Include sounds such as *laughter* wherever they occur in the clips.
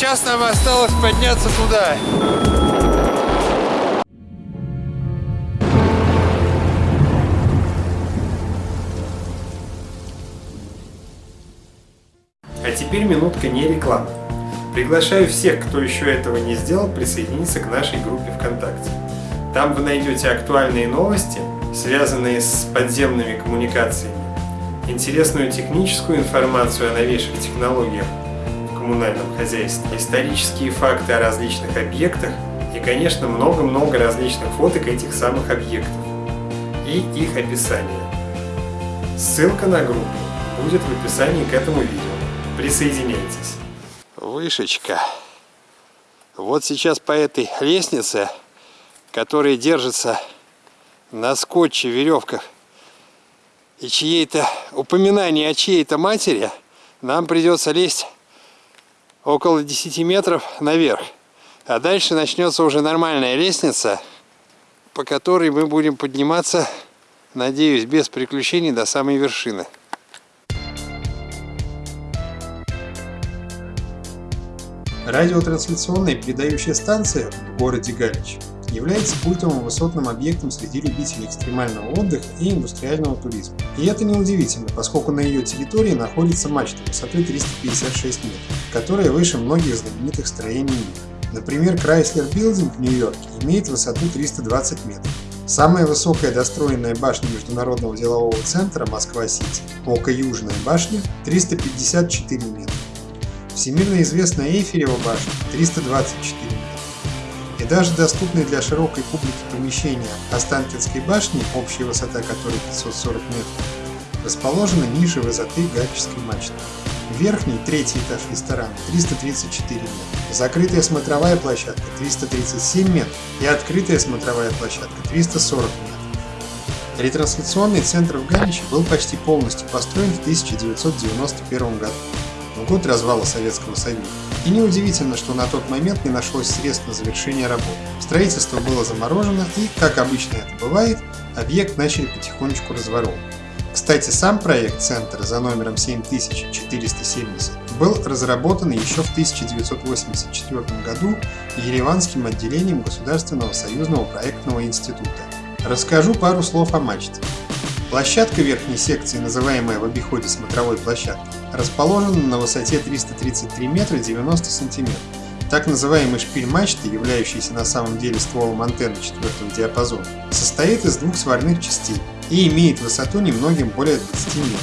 сейчас нам осталось подняться туда. А теперь минутка не рекламы. Приглашаю всех, кто еще этого не сделал, присоединиться к нашей группе ВКонтакте. Там вы найдете актуальные новости, связанные с подземными коммуникациями, интересную техническую информацию о новейших технологиях коммунальном хозяйстве, исторические факты о различных объектах и, конечно, много-много различных фоток этих самых объектов и их описание. Ссылка на группу будет в описании к этому видео. Присоединяйтесь. Вышечка. Вот сейчас по этой лестнице, которая держится на скотче, веревках, и чьей-то упоминание о чьей-то матери, нам придется лезть около 10 метров наверх. А дальше начнется уже нормальная лестница, по которой мы будем подниматься, надеюсь, без приключений до самой вершины. Радиотрансляционная передающая станция в городе Галич является культовым высотным объектом среди любителей экстремального отдыха и индустриального туризма. И это неудивительно, поскольку на ее территории находится мачта высотой 356 метров, которая выше многих знаменитых строений мира. Например, Chrysler Building в Нью-Йорке имеет высоту 320 метров. Самая высокая достроенная башня Международного делового центра Москва-Сити, Ока Южная башня, 354 метра. Всемирно известная Эйфелева башня 324 метра. И даже доступные для широкой публики помещения Останкинской башни, общая высота которой 540 метров, расположены ниже высоты Гальческой мачты. Верхний, третий этаж ресторана 334 метра, закрытая смотровая площадка 337 метров и открытая смотровая площадка 340 метров. Ретрансляционный центр в Галиче был почти полностью построен в 1991 году в год развала Советского Союза. И неудивительно, что на тот момент не нашлось средств на завершение работ. Строительство было заморожено и, как обычно это бывает, объект начали потихонечку разворовывать. Кстати, сам проект центра за номером 7470 был разработан еще в 1984 году Ереванским отделением Государственного союзного проектного института. Расскажу пару слов о мачте. Площадка верхней секции, называемая в обиходе смотровой площадкой, расположена на высоте 333 метра 90 сантиметров. Так называемый шпиль мачты, являющийся на самом деле стволом антенны четвертого диапазона, состоит из двух сварных частей и имеет высоту немногим более 20 метров.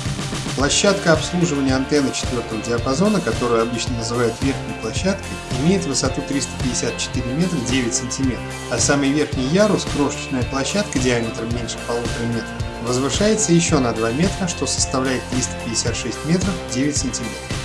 Площадка обслуживания антенны четвертого диапазона, которую обычно называют верхней площадкой, имеет высоту 354 метра 9 сантиметров, а самый верхний ярус, крошечная площадка диаметром меньше полутора метров, возвышается еще на 2 метра, что составляет 356 метров 9 сантиметров.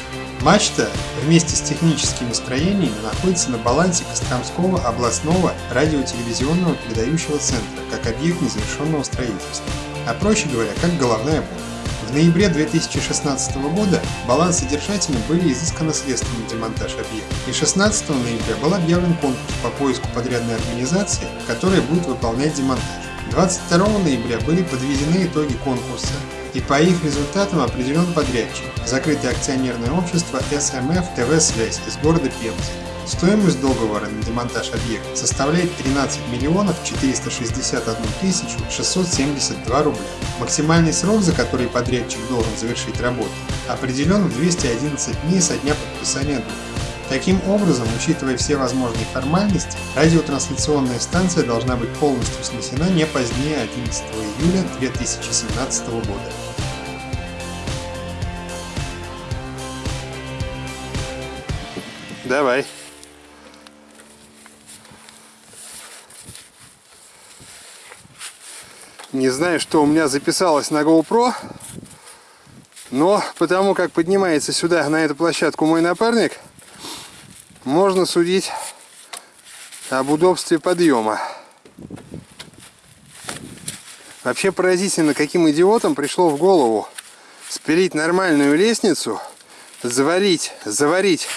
Мачта вместе с техническими строениями находится на балансе Костромского областного радиотелевизионного передающего центра как объект незавершенного строительства, а проще говоря, как головная боль. В ноябре 2016 года балансодержателям были изысканы средства на демонтаж объекта, и 16 ноября был объявлен конкурс по поиску подрядной организации, которая будет выполнять демонтаж. 22 ноября были подведены итоги конкурса, и по их результатам определен подрядчик – закрытое акционерное общество СМФ ТВ-связь из города Пенза. Стоимость договора на демонтаж объекта составляет 13 миллионов 461 тысячу 672 рубля. Максимальный срок, за который подрядчик должен завершить работу, определен в 211 дней со дня подписания договора. Таким образом, учитывая все возможные формальности, радиотрансляционная станция должна быть полностью снесена не позднее 11 июля 2017 года. Давай. Не знаю, что у меня записалось на GoPro, но потому как поднимается сюда, на эту площадку мой напарник, можно судить об удобстве подъема. Вообще поразительно, каким идиотом пришло в голову спилить нормальную лестницу, заварить, заварить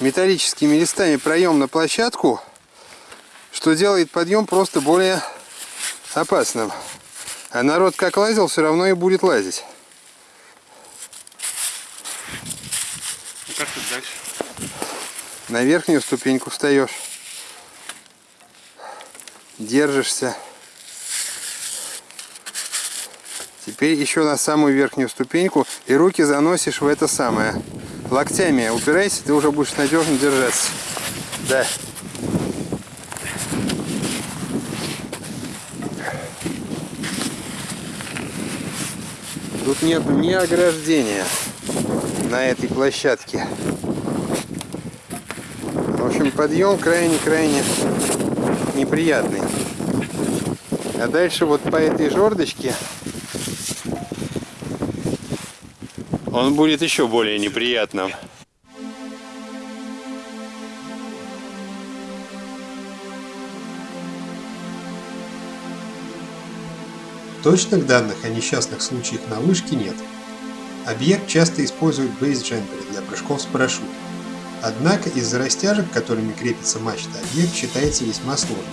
металлическими листами проем на площадку, что делает подъем просто более опасным. А народ как лазил, все равно и будет лазить. И как тут дальше? На верхнюю ступеньку встаешь. Держишься. Теперь еще на самую верхнюю ступеньку и руки заносишь в это самое. Локтями упирайся, ты уже будешь надежно держаться. Да. Тут нет ни ограждения на этой площадке. Общем, *laughs* подъем крайне-крайне неприятный. А дальше вот по этой жердочке он будет еще более неприятным. Точных данных о несчастных случаях на вышке нет. Объект часто используют бейсджемперы для прыжков с парашютом. Однако из-за растяжек, которыми крепится мачта, объект считается весьма сложным.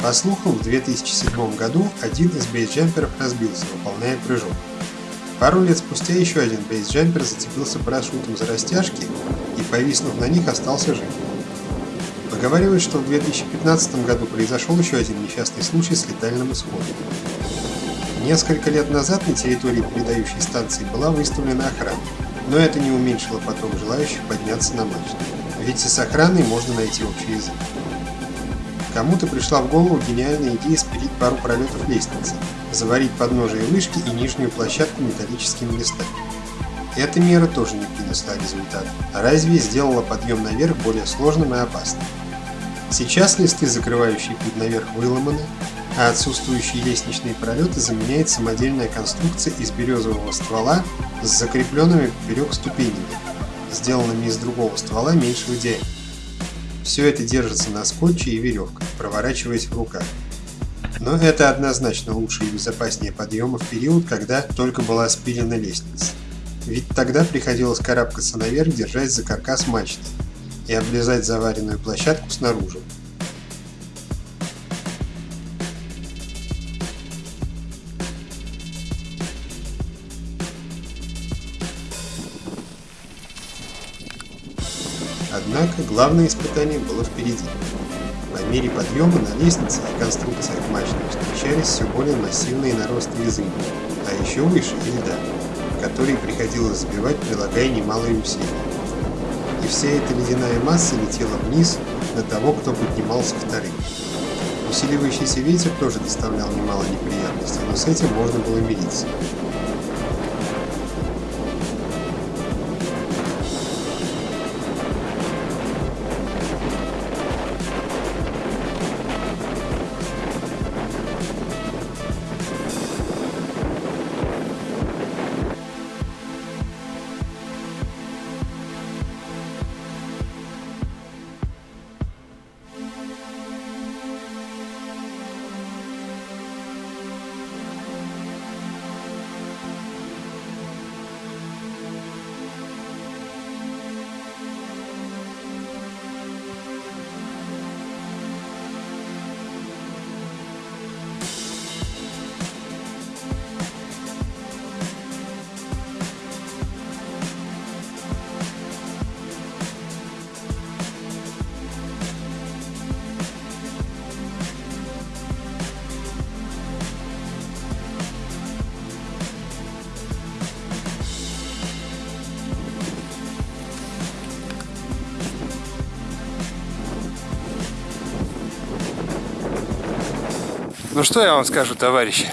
По слухам, в 2007 году один из бейсджемперов разбился, выполняя прыжок. Пару лет спустя еще один бейсджемпер зацепился парашютом за растяжки и, повиснув на них, остался жив. Поговаривают, что в 2015 году произошел еще один несчастный случай с летальным исходом. Несколько лет назад на территории передающей станции была выставлена охрана, но это не уменьшило поток желающих подняться на мачту, ведь и с охраной можно найти общий язык. Кому-то пришла в голову гениальная идея спилить пару пролетов лестницы, заварить подножие вышки и нижнюю площадку металлическими листами. Эта мера тоже не принесла результата, а разве сделала подъем наверх более сложным и опасным. Сейчас листы, закрывающие путь наверх, выломаны, а отсутствующие лестничные пролеты заменяет самодельная конструкция из березового ствола с закрепленными поперек ступенями, сделанными из другого ствола меньшего диаметра. Все это держится на скотче и веревках, проворачиваясь в руках. Но это однозначно лучше и безопаснее подъема в период, когда только была спилена лестница. Ведь тогда приходилось карабкаться наверх, держась за каркас мачты и облизать заваренную площадку снаружи, Однако главное испытание было впереди. По мере подъема на лестнице и конструкциях мачты встречались все более массивные наросты из а еще выше – льда, которые приходилось сбивать, прилагая немалые усилия. И вся эта ледяная масса летела вниз на того, кто поднимался вторым. Усиливающийся ветер тоже доставлял немало неприятностей, но с этим можно было мириться. Ну что я вам скажу, товарищи?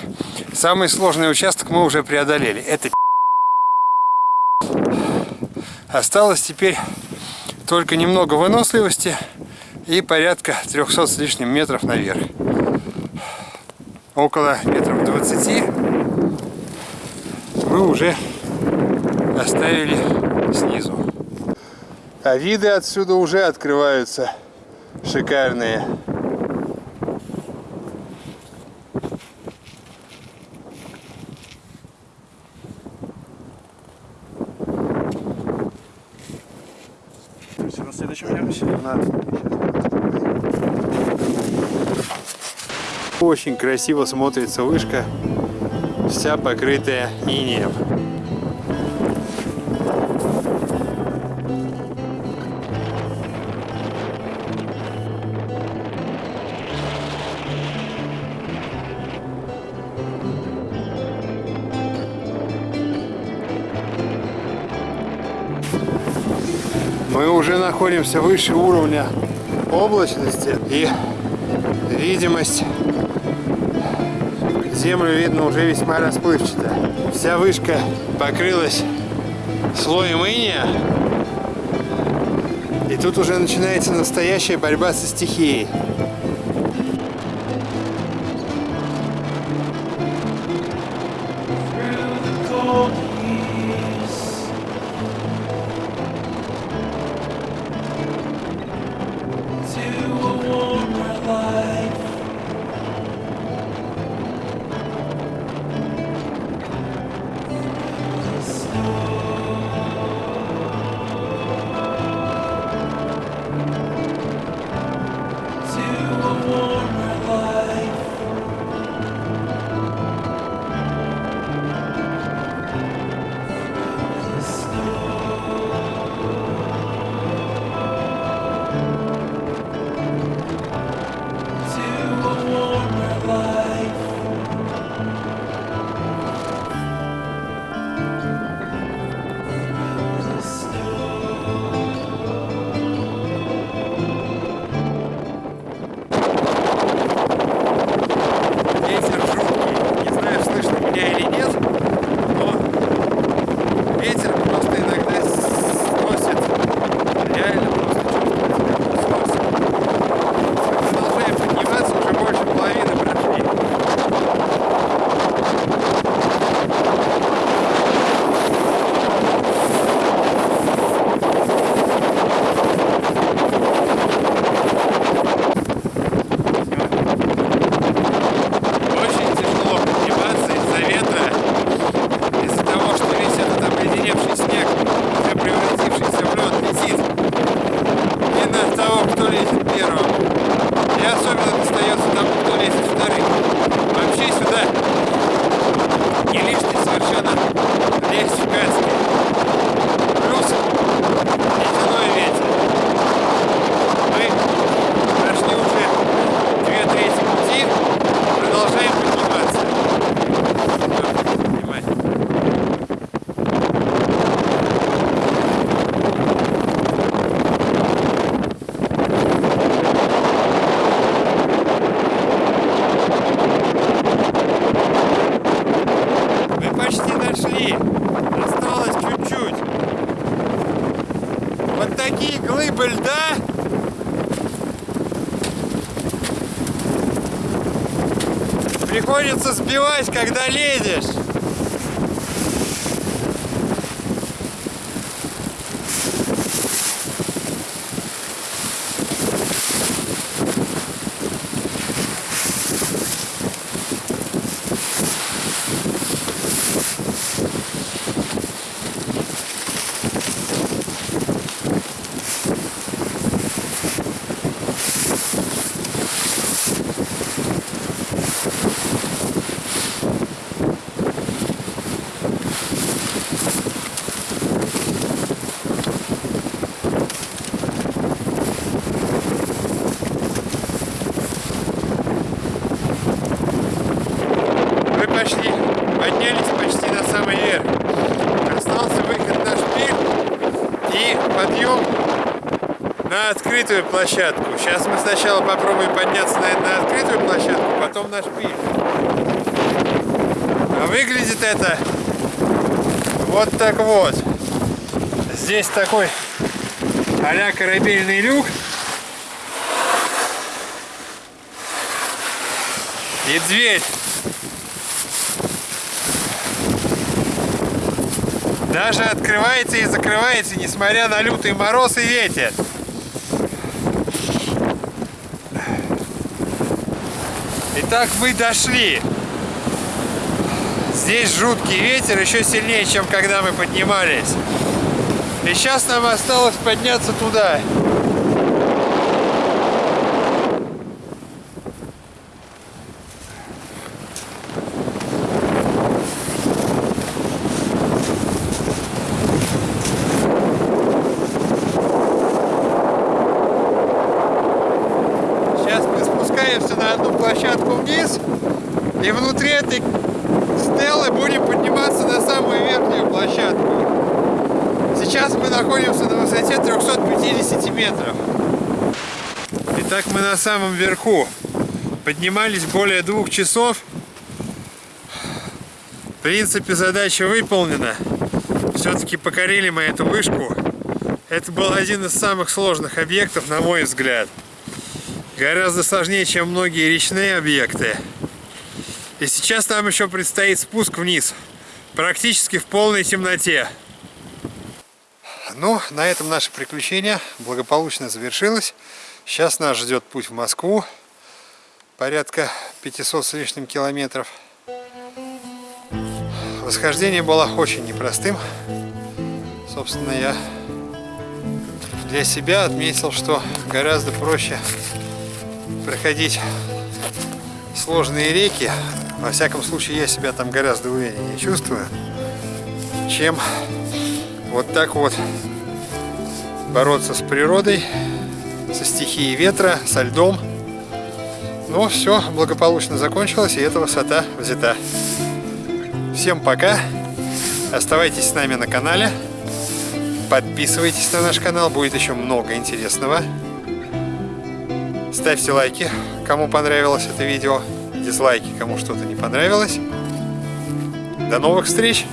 Самый сложный участок мы уже преодолели. Это Осталось теперь только немного выносливости и порядка 300 с лишним метров наверх. Около метров 20 мы уже оставили снизу. А виды отсюда уже открываются шикарные. очень красиво смотрится вышка, вся покрытая инеем. Мы уже находимся выше уровня облачности и видимость землю видно уже весьма расплывчато. Вся вышка покрылась слоем иния. И тут уже начинается настоящая борьба со стихией. Сбивать, когда лезешь. Мы пошли, поднялись почти на самый верх. Остался выход на шпиль и подъем на открытую площадку. Сейчас мы сначала попробуем подняться на, на открытую площадку, потом на шпиль. А выглядит это вот так вот. Здесь такой а корабельный люк. И дверь. Даже открывается и закрывается, несмотря на лютый мороз и ветер. Итак, мы дошли. Здесь жуткий ветер, еще сильнее, чем когда мы поднимались. И сейчас нам осталось подняться туда. Сейчас мы спускаемся на одну площадку вниз. И внутри этой стелы будем подниматься на самую верхнюю площадку. Сейчас мы находимся на высоте 350 метров. Итак, мы на самом верху. Поднимались более двух часов. В принципе, задача выполнена. Все-таки покорили мы эту вышку. Это был один из самых сложных объектов, на мой взгляд. Гораздо сложнее, чем многие речные объекты. И сейчас нам еще предстоит спуск вниз. Практически в полной темноте. Ну, на этом наше приключение благополучно завершилось. Сейчас нас ждет путь в Москву. Порядка 500 с лишним километров. Восхождение было очень непростым. Собственно, я для себя отметил, что гораздо проще проходить сложные реки. Во всяком случае, я себя там гораздо увереннее чувствую, чем вот так вот бороться с природой, со стихией ветра, со льдом. Но все благополучно закончилось, и эта высота взята. Всем пока. Оставайтесь с нами на канале. Подписывайтесь на наш канал, будет еще много интересного. Ставьте лайки, кому понравилось это видео. Дизлайки, кому что-то не понравилось. До новых встреч!